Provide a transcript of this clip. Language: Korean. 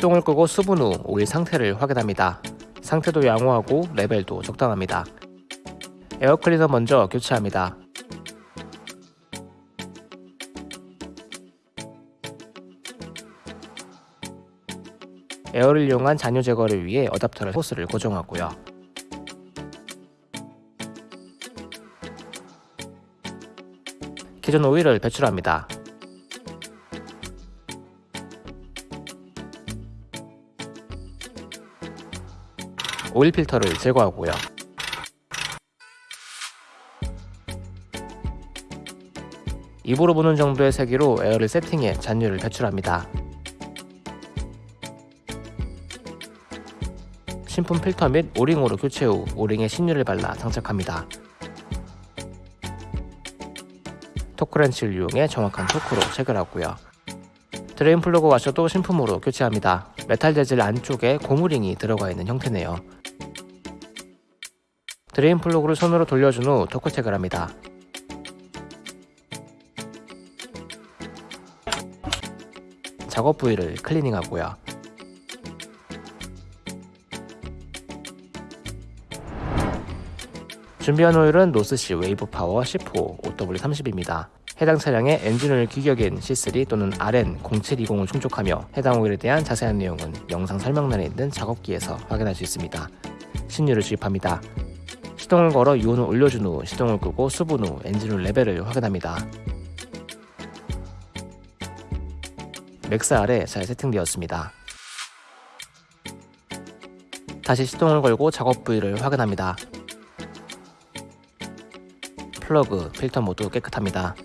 시동을 끄고 수분 후 오일 상태를 확인합니다. 상태도 양호하고 레벨도 적당합니다. 에어클리너 먼저 교체합니다. 에어를 이용한 잔유 제거를 위해 어댑터를 호스를 고정하고요. 기존 오일을 배출합니다. 오일 필터를 제거하고요. 입으로 부는 정도의 세기로 에어를 세팅해 잔유를 배출합니다. 신품 필터 및 오링으로 교체 후 오링에 신유를 발라 장착합니다. 토크렌치를 이용해 정확한 토크로 체결하고요. 드레인 플러그 와셔도 신품으로 교체합니다. 메탈 재질 안쪽에 고무링이 들어가 있는 형태네요. 드레인 플러그를 손으로 돌려준 후 토크 체결합니다. 작업 부위를 클리닝하고요. 준비한 오일은 노스시 웨이브 파워 10호 0W30입니다. 해당 차량의 엔진오일 규격인 C3 또는 RN0720을 충족하며 해당 오일에 대한 자세한 내용은 영상 설명란에 있는 작업기에서 확인할 수 있습니다. 신유를 주입합니다. 시동을 걸어 유온을 올려준 후 시동을 끄고 수분 후 엔진오일 레벨을 확인합니다. max 아래 잘 세팅되었습니다. 다시 시동을 걸고 작업 부위를 확인합니다. 플러그, 필터 모두 깨끗합니다.